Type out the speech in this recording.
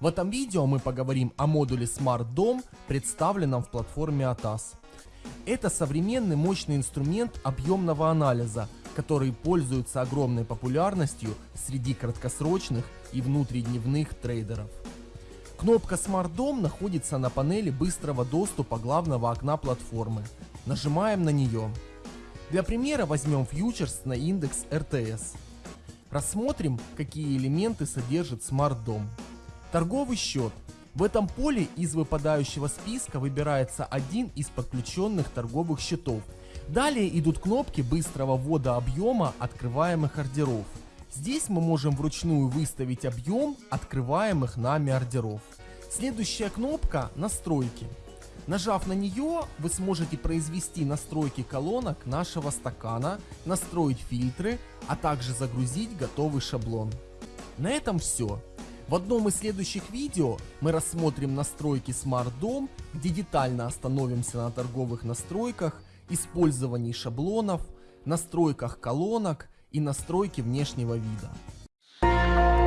В этом видео мы поговорим о модуле Smart Dome, представленном в платформе ATAS. Это современный мощный инструмент объемного анализа, который пользуется огромной популярностью среди краткосрочных и внутридневных трейдеров. Кнопка Smart Dome находится на панели быстрого доступа главного окна платформы. Нажимаем на нее. Для примера возьмем фьючерс на индекс RTS. Рассмотрим, какие элементы содержит Smart Dome. Торговый счет. В этом поле из выпадающего списка выбирается один из подключенных торговых счетов. Далее идут кнопки быстрого ввода объема открываемых ордеров. Здесь мы можем вручную выставить объем открываемых нами ордеров. Следующая кнопка «Настройки». Нажав на нее, вы сможете произвести настройки колонок нашего стакана, настроить фильтры, а также загрузить готовый шаблон. На этом все. В одном из следующих видео мы рассмотрим настройки Smart Dome, где детально остановимся на торговых настройках, использовании шаблонов, настройках колонок и настройке внешнего вида.